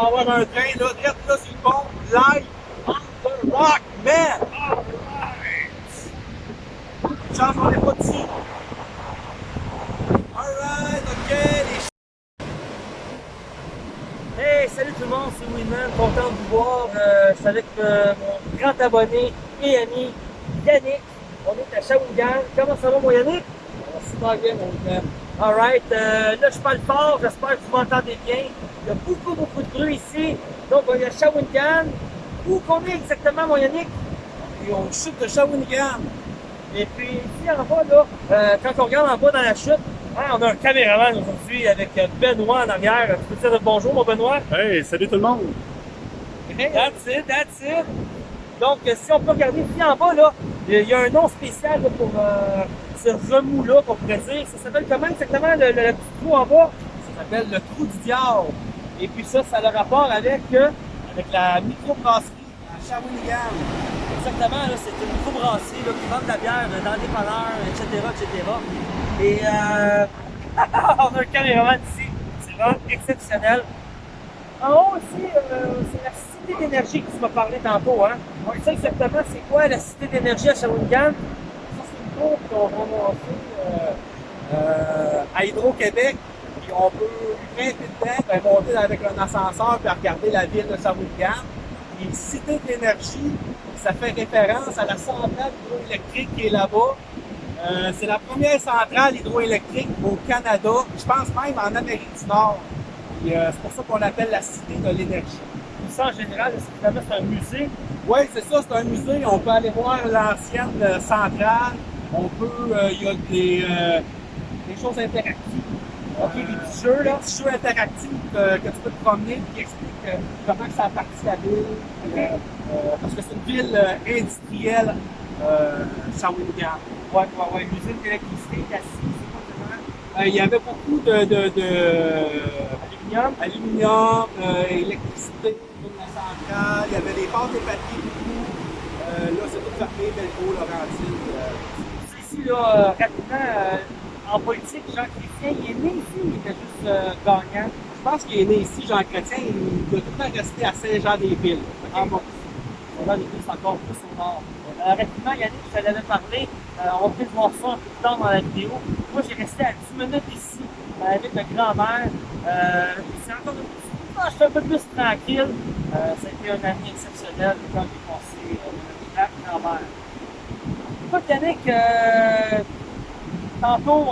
On va avoir un train là, direct là sur le pont, live on the rock, man! Chance qu'on n'est pas dessus. Alright, ok, les Hey, salut tout le monde, c'est Winman, content de vous voir. Euh, je avec euh, mon grand abonné et ami Yannick. On est à Shawinigan. Comment ça va mon Yannick? Super bien, mon. Alright, euh, là je parle fort, j'espère que vous m'entendez bien. Il y a beaucoup, beaucoup de bruit ici. Donc on est à Shawinigan. Où qu'on est exactement mon Yannick? Et on chute de Shawinigan. Et puis ici en bas, là, euh, quand on regarde en bas dans la chute, hein, on a un caméraman aujourd'hui avec Benoît en arrière. Tu peux dire bonjour mon Benoît? Hey, salut tout le monde! That's it, that's it. Donc, si on peut regarder ici en bas, là, il y a un nom spécial là, pour euh, ce remous-là, qu'on pourrait dire. Ça s'appelle comment exactement le, petit trou en bas? Ça s'appelle le trou du diable. Et puis ça, ça a le rapport avec, euh, avec la microbrasserie à Shawinigan. Exactement, c'est une microbrasserie là, qui vend de la bière euh, dans des panneurs, etc., etc. Et euh, on a un caméraman ici. C'est vraiment exceptionnel. En haut aussi, euh, c'est la cité d'énergie que tu m'as parlé tantôt. Hein? Ouais, ça exactement, c'est quoi la cité d'énergie à Shawinigan? Ça, c'est une cour qu'on euh, euh, à Hydro-Québec. Puis on peut grimper dedans, ben, monter avec un ascenseur puis regarder la ville de Shawinigan. Et Cité de l'énergie, ça fait référence à la centrale hydroélectrique qui est là-bas. Euh, c'est la première centrale hydroélectrique au Canada, je pense même en Amérique du Nord. Euh, c'est pour ça qu'on l'appelle la Cité de l'énergie. Ça, en général, c'est un musée? Oui, c'est ça, c'est un musée. On peut aller voir l'ancienne euh, centrale. On peut, euh, il y a des, euh, des choses interactives. OK, des petits jeux, là. Des petits jeux interactifs euh, que tu peux te promener qui expliquent euh, comment ça a parti la ville. Euh, euh, parce que c'est une ville industrielle, euh, Shawinigan. Ouais, ouais, ouais. Une usine d'électricité, vraiment? Euh, il y avait beaucoup de, de, de Aluminium. aluminium, électricité la centrale. Il y avait des pâtes et papiers beaucoup. Là, c'est tout fermé, Belco, Laurentine. Euh, Ici, là, rapidement, euh, en politique, Jean Chrétien, il est né ici, il était juste euh, gagnant. Je pense qu'il est né ici, Jean Chrétien, il doit tout le temps rester à Saint-Jean-des-Villes. En. On a les c'est encore plus au nord. Euh, rapidement, Yannick, je t'en avais parlé, euh, on peut-être voir ça un peu plus tard dans la vidéo. Moi, j'ai resté à 10 minutes ici euh, avec ma grand-mère. C'est encore peu, je suis un peu plus tranquille. Ça a été un année exceptionnel quand j'ai passé avec ma grand-mère. Écoute, Yannick, euh, tantôt,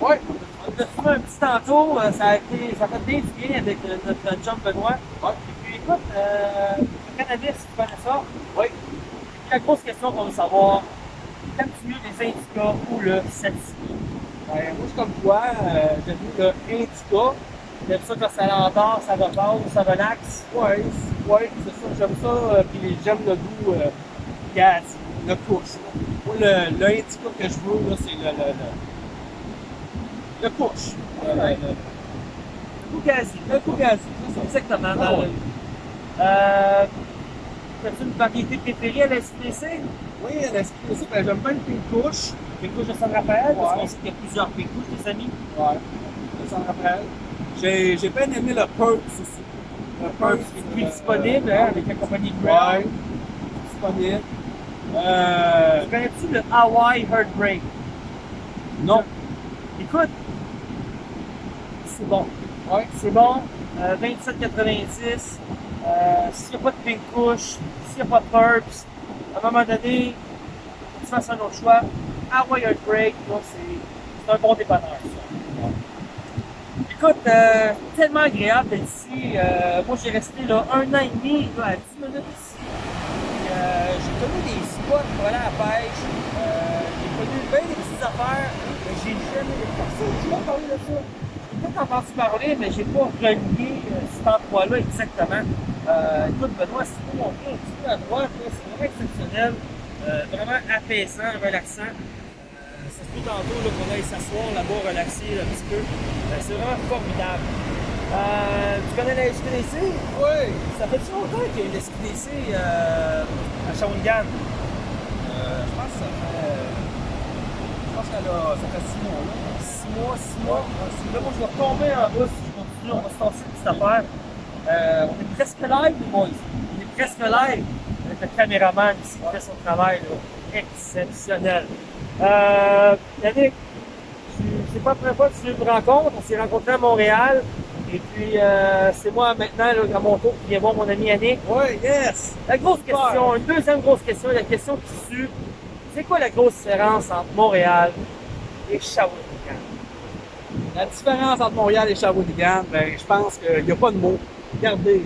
on, Ouais. on a fumé un petit tantôt, euh, ça a été, ça a fait bien du bien avec euh, notre John Benoît. Ouais. Et puis écoute, euh, le cannabis, tu connais ça? Oui. La grosse question qu'on veut savoir, t'aimes-tu mieux les indicas ou le sativa? Ben, moi, je comme toi, euh, j'aime mieux le Indica. T'aimes ça quand ça l'endort, ça repose, ça relaxe? Ouais, c'est- ouais, c'est ça, j'aime ça. euh, puis j'aime le goût euh, gaz, le couche. là. Moi, le, le que je veux, là, c'est le, le, le, le couche. Le, le, le, Le goût gazi. le. Exactement. Dans ouais. Euh, T'as-tu une variété préférée à la SPC? Oui, la SQDC, ben, j'aime bien le pink couche. Couches de San Rafael, parce Ouais. qu'on sait qu'il y a plusieurs pécouches, les amis. Ouais, ça me rappelle. J'ai j'ai bien aimé le Perks aussi. Le Perks qui est plus euh, disponible hein, avec la compagnie. Ouais, disponible. Euh, Connais-tu le Hawaii Heartbreak? non. Écoute, c'est bon. Ouais. C'est bon. Euh, 27,90. Euh, s'il n'y a pas de pink couche, s'il n'y a pas de perps, à un moment donné, tu fasses un autre choix. Hawaii Heartbreak, c'est un bon dépanneur, ça. Écoute, euh, tellement agréable d'être ici. Euh, moi, j'ai resté là un an et demi, là, à 10 minutes ici. Euh, j'ai connu des spots pour à la pêche. Euh, j'ai connu bien des petites affaires, mais j'ai jamais personne qui m'a parlé de ça. J'ai peut-être entendu parler, mais j'ai pas relié euh, cet endroit-là exactement. Écoute, Benoît, si vous montrer un petit peu à droite, c'est vraiment exceptionnel. Vraiment apaisant, relaxant. Ça se peut tantôt qu'on aille s'asseoir là-bas, relaxer un petit peu. C'est vraiment formidable. Euh, tu connais la SQDC? Oui. Ça fait longtemps qu'il y a une SQDC euh, à Shawinigan? Euh, je pense que ça fait. Je pense que ça, ça fait six mois là. Six mois, six mois? Là, moi, je vais retomber en bas si je continue on va se passer une petite affaire. Euh, on est presque live, les boys. On est presque live avec le caméraman ici qui fait son travail là. exceptionnel. Euh, Yannick, c'est pas la première fois que tu me rencontres. On s'est rencontrés à Montréal. Et puis, euh, c'est moi maintenant, là, à mon tour, qui viens voir mon ami Yannick. Ouais, yes! La grosse question, une deuxième grosse question, la question qui tue. C'est quoi la grosse différence entre Montréal et Shawinigan? La différence entre Montréal et Shawinigan, ben, je pense qu'il n'y a pas de mots. Regardez.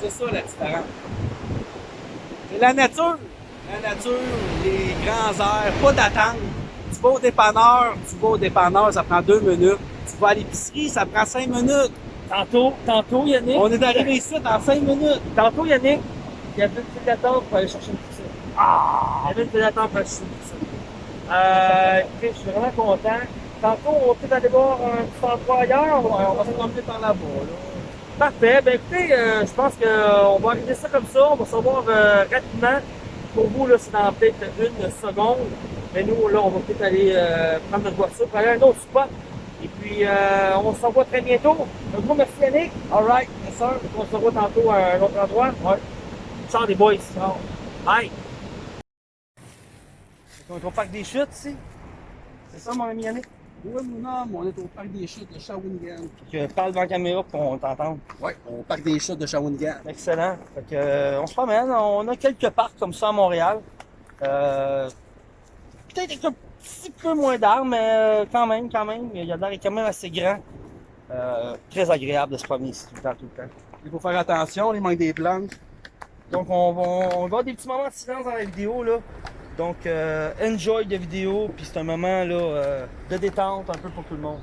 C'est ça la différence. C'est la nature. La nature, les grands airs, pas d'attente. Tu vas au dépanneur, tu vas au dépanneur, ça prend deux minutes. Tu vas à l'épicerie, ça prend cinq minutes. Tantôt, tantôt, Yannick. On est arrivé ici dans cinq minutes. Tantôt, Yannick, il y avait une file d'attente pour aller chercher une pizza. Ah! Il y avait une file d'attente pour aller chercher une pizza. Euh, écoutez, je suis vraiment content. Tantôt, on va peut-être aller voir un petit endroit ailleurs? Ouais, on va se promener par là-bas. Là. Parfait. Ben écoutez, euh, je pense qu'on va arriver ça comme ça. On va se revoir euh, rapidement. Pour vous, là, c'est dans peut-être une seconde. Mais nous, là, on va peut-être aller euh, prendre notre voiture pour aller à un autre spot. Et puis, euh, on se revoit très bientôt. Un gros merci, Yannick. All right, yes sir. On se revoit tantôt à un autre endroit. Ouais. Ciao, les boys. Ciao. Bye. On est au parc des chutes ici. C'est ça, mon ami Yannick? Oui, mon homme, on est au parc des chutes de Shawinigan. Je parle devant la caméra pour qu'on t'entende. Oui, au parc des chutes de Shawinigan. Excellent. Fait que, euh, on se promène. On a quelques parcs comme ça à Montréal. Euh, Peut-être petit peu moins d'arbres, mais euh, quand même, quand même. Il y a l'air quand même assez grand. Euh, très agréable de se promener ici tout le temps, tout le temps. Il faut faire attention, il manque des plantes. Donc, on va, on va avoir des petits moments de silence dans la vidéo, là. Donc, euh, enjoy la vidéo, puis c'est un moment, là, euh, de détente un peu pour tout le monde.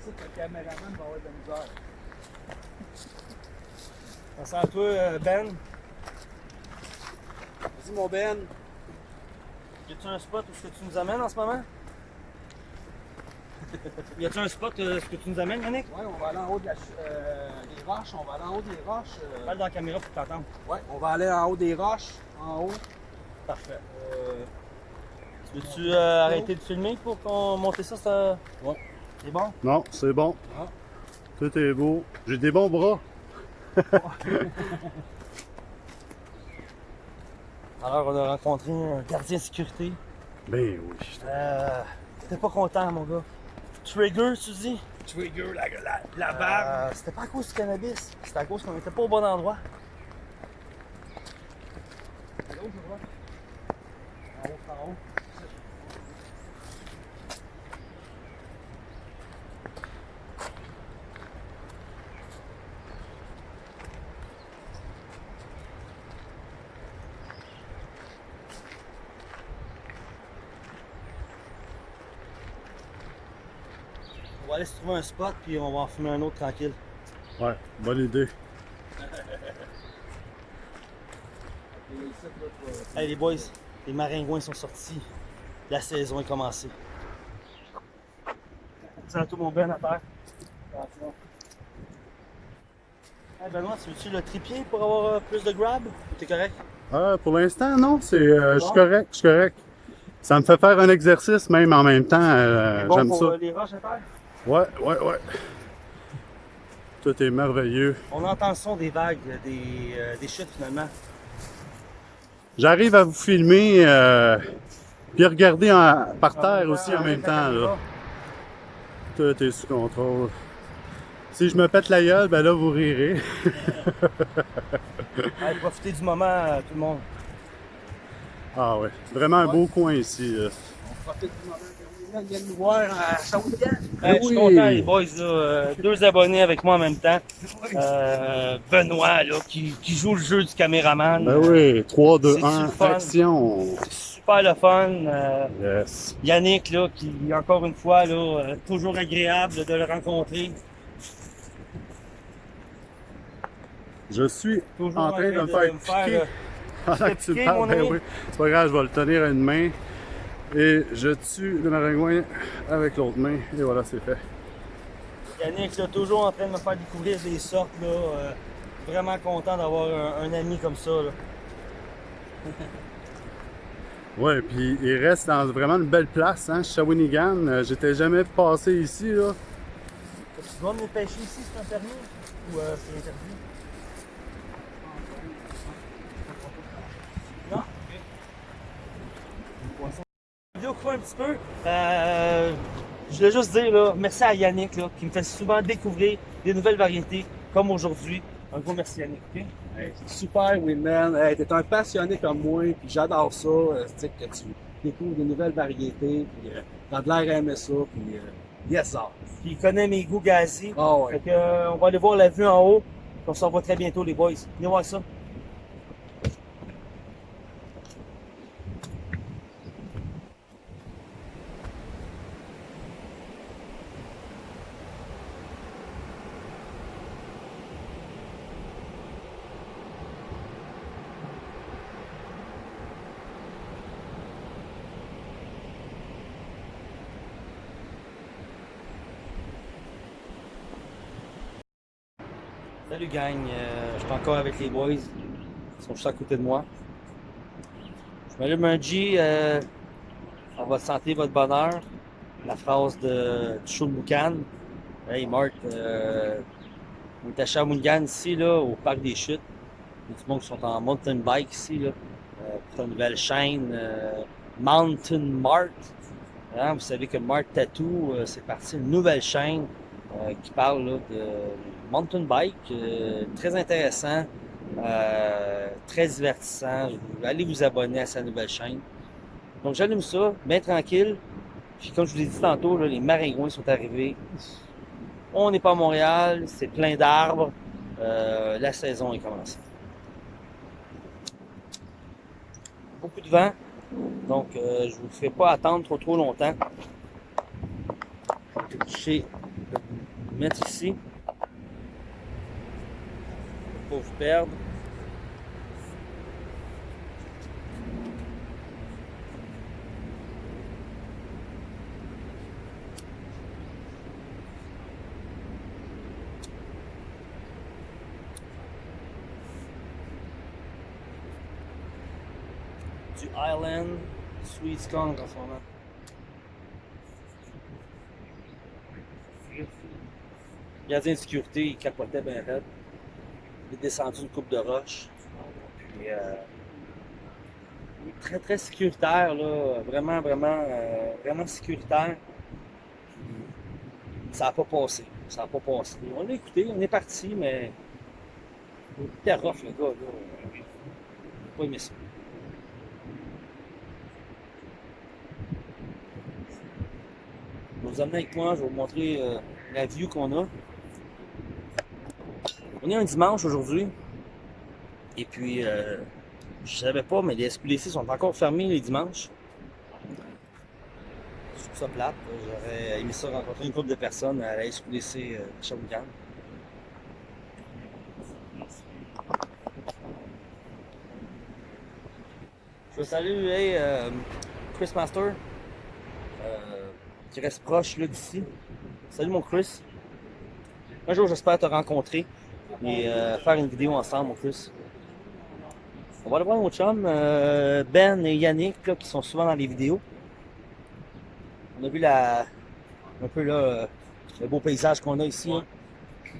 Ça, le caméraman va avoir de la misère. Merci à toi, Ben. Vas-y, mon Ben. Y a-tu un spot où est-ce que tu nous amènes en ce moment? y a-tu un spot où est-ce que tu nous amènes, Yannick? Ouais, on va aller en haut de la, ch- euh, des roches. On va aller en haut des roches. euh, Parle dans la caméra pour t'entendre. Ouais, on va aller en haut des roches. En haut. Parfait. Euh, Veux-tu euh, arrêter de filmer pour qu'on monte ça? ça... Ouais. C'est bon? Non, c'est bon. Ah. Tout est beau. J'ai des bons bras. Alors, on a rencontré un gardien de sécurité. Ben oui. Euh, T'étais pas content, mon gars. Trigger, tu dis? Trigger, la, la, la Euh, C'était pas à cause du cannabis. C'était à cause qu'on était pas au bon endroit. En haut, en haut. Aller se trouver un spot, puis on va en fumer un autre tranquille. Ouais, bonne idée. Hey les boys, les maringouins sont sortis. La saison est commencée. Tout mon Ben à terre. Attention. Hey Benoît, tu veux-tu le trépied pour avoir euh, plus de grab? T'es correct? Ah, pour l'instant, non, c'est, euh, je suis correct, je suis correct. Ça me fait faire un exercice même en même temps. euh, Bon J'aime ça. euh, les roches à terre? Ouais, ouais, ouais. Tout est merveilleux. On entend le son des vagues, des, euh, des chutes finalement. J'arrive à vous filmer, euh, puis regarder en- par terre aussi en même temps. Là. Tout est sous contrôle. Si je me pète la gueule, ben là, vous rirez. Allez, profitez du moment, euh, tout le monde. Ah ouais, vraiment un beau coin ici. là. On profite du moment vient nous voir. Hey, je suis oui. content, les boys. Là, euh, deux abonnés avec moi en même temps. Euh, Benoît, là, qui, qui joue le jeu du caméraman. Ben oui, 3, 2, C'est-tu 1, le fun? action. Super le fun. Euh, Yes. Yannick, là, qui, encore une fois, là, euh, toujours agréable de le rencontrer. Je suis Toujours en train de me faire piquer euh, pendant que tu piquer, parles. mon Ben oui, c'est pas grave, je vais le tenir à une main. Et je tue le maringouin avec l'autre main. Et voilà, c'est fait. Yannick, là, toujours en train de me faire découvrir des sortes. Là, euh, vraiment content d'avoir un, un ami comme ça. Là. Ouais, puis il reste dans vraiment une belle place, hein, Shawinigan. Euh, J'étais jamais passé ici, là. Tu dois venir pêcher ici, c'est un permis? Ou euh, c'est interdit? Vidéo quoi un petit peu. Euh, je voulais juste dire là, merci à Yannick là, qui me fait souvent découvrir des nouvelles variétés comme aujourd'hui. Un gros merci Yannick. ok? Hey, super, Winman. Hey, t'es un passionné comme moi, puis j'adore ça. euh, sais, que tu découvres des nouvelles variétés, puis euh, t'as de l'air à aimer ça, puis euh, yes, sir. Puis il connaît mes goûts gazi. Ah ouais. Fait que, euh, on va aller voir la vue en haut. On se revoit très bientôt les boys. Venez voir ça. Salut gang, Euh, je suis encore avec les boys. Ils sont juste à côté de moi. Je m'allume un G euh, on va santé votre bonheur. La phrase de Chou Moukan. Hey Marc, euh, on est à Shawinigan ici, là, au parc des chutes. Il y qui sont en mountain bike ici, là, euh, pour une nouvelle chaîne Mountain Mart. Hein, vous savez que Mart Tattoo, c'est parti une nouvelle chaîne euh, qui parle là, de mountain bike, euh, très intéressant, euh, très divertissant. Allez vous abonner à sa nouvelle chaîne. Donc j'allume ça, bien tranquille. Puis comme je vous l'ai dit tantôt, là, les maringouins sont arrivés. On n'est pas à Montréal, c'est plein d'arbres. Euh, la saison est commencée. Beaucoup de vent, donc euh, je ne vous ferai pas attendre trop trop longtemps. Je mettre ici. Pour vous perdre. Du Island Sweet Skunk en ce moment. Le gardien de sécurité, il capotait bien raide. Il est descendu une coupe de roche. Puis, euh, il est très, très sécuritaire, là. Vraiment, vraiment, euh, vraiment sécuritaire. Ça n'a pas passé. Ça n'a pas passé. On l'a écouté, on est parti, mais. Il était rough, le gars, pas aimé ça. Je vais vous amener avec moi, je vais vous montrer euh, la vue qu'on a. On est un dimanche aujourd'hui. Et puis, euh, je savais pas, mais les SQDC sont encore fermés les dimanches. Je trouve ça plate. J'aurais aimé ça rencontrer une couple de personnes à la SQDC euh. Je veux saluer hey, euh, Chris Master, euh, qui reste proche d'ici. Salut mon Chris. Un jour, j'espère te rencontrer et euh, faire une vidéo ensemble, mon Chris. On va aller voir mon chum, euh, Ben et Yannick, qui sont souvent dans les vidéos. On a vu la, un peu là, euh, le beau paysage qu'on a ici. hein. Je vais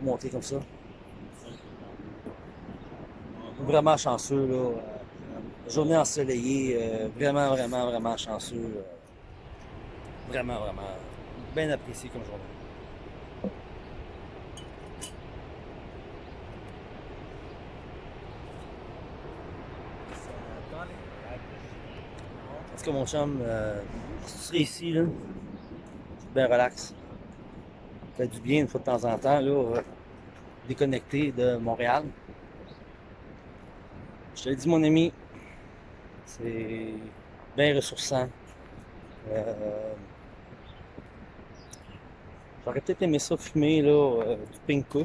vous comme ça. Vraiment chanceux, là. journée ensoleillée, vraiment, vraiment, vraiment chanceux. vraiment, vraiment, bien apprécié comme journée. Mon chum, euh, ici, là, bien relax. Ça fait du bien une fois de temps en temps, là, euh, déconnecté de Montréal. Je te le dis, mon ami, c'est bien ressourçant. Euh, J'aurais peut-être aimé ça fumer là, euh, du pink. Mais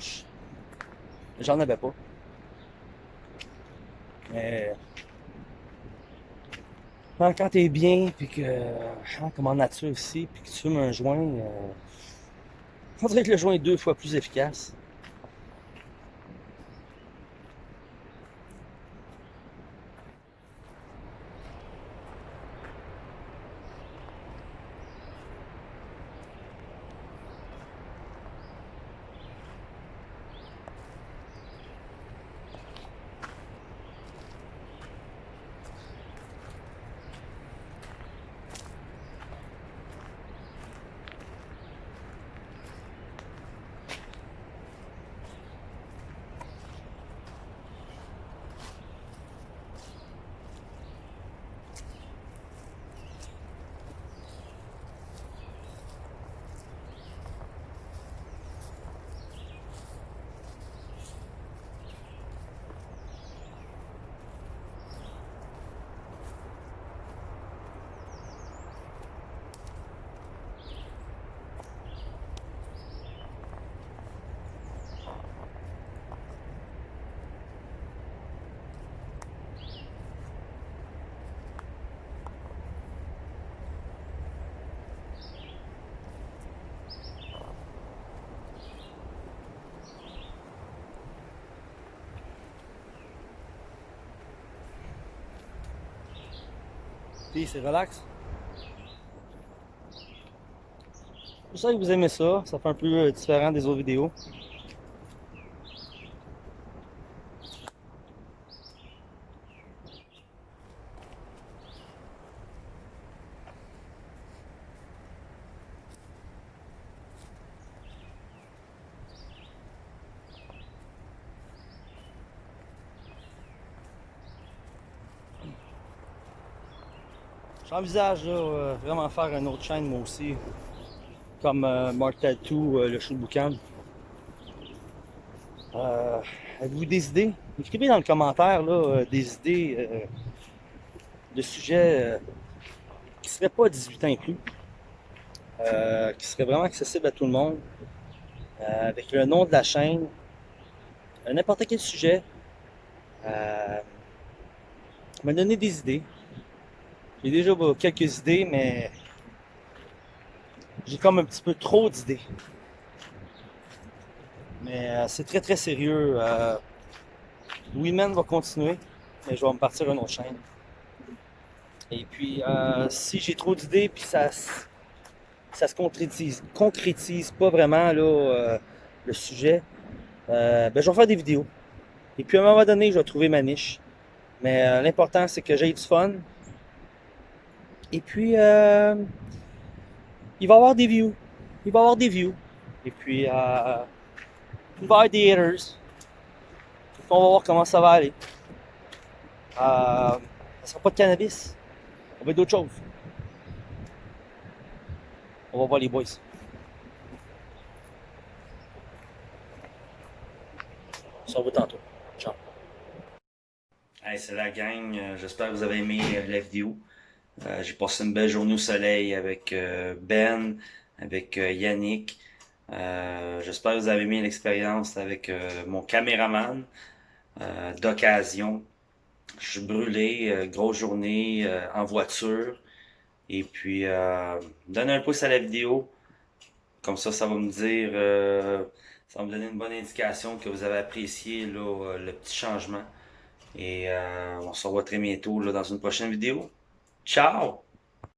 J'en avais pas. Mais quand, quand t'es bien, puis que hein, comme en nature ici, puis que tu fumes un joint, euh, on dirait que le joint est deux fois plus efficace. C'est relax. J'espère que vous aimez ça. Ça fait un peu euh, différent des autres vidéos. J'envisage euh, vraiment faire une autre chaîne moi aussi. Comme euh, Mark Tattoo, euh, le show de boucan. Euh, Avez-vous des idées? Écrivez dans le commentaire là, euh, des idées de sujets qui ne seraient pas 18 ans inclus. Qui seraient vraiment accessibles à tout le monde. Avec le nom de la chaîne. N'importe quel sujet. Me donner des idées. J'ai déjà bah, quelques idées, mais j'ai comme un petit peu trop d'idées. Mais euh, c'est très très sérieux. Euh, Women va continuer, mais je vais me partir une autre chaîne. Et puis, euh, si j'ai trop d'idées, puis ça, ça se concrétise, pas vraiment euh, le sujet, ben, je vais faire des vidéos. Et puis à un moment donné, je vais trouver ma niche. Mais l'important, c'est que j'ai du fun, et puis, euh, il va y avoir des views. Il va y avoir des views. Et puis, euh, va y des haters. On va voir comment ça va aller. Euh, ça sera pas de cannabis. Ça va être d'autres choses. On va voir les boys. On se tantôt. Ciao. Hey, c'est la gang. Euh, J'espère que vous avez aimé euh, la vidéo. Euh, j'ai passé une belle journée au soleil avec euh, Ben, avec euh, Yannick. Euh, J'espère que vous avez aimé l'expérience avec euh, mon caméraman d'occasion. Je suis brûlé, grosse journée en voiture. Et puis, donnez un pouce à la vidéo. Comme ça, ça va me dire, ça va me donner une bonne indication que vous avez apprécié là, le petit changement. Et on se revoit très bientôt là, dans une prochaine vidéo. Ciao!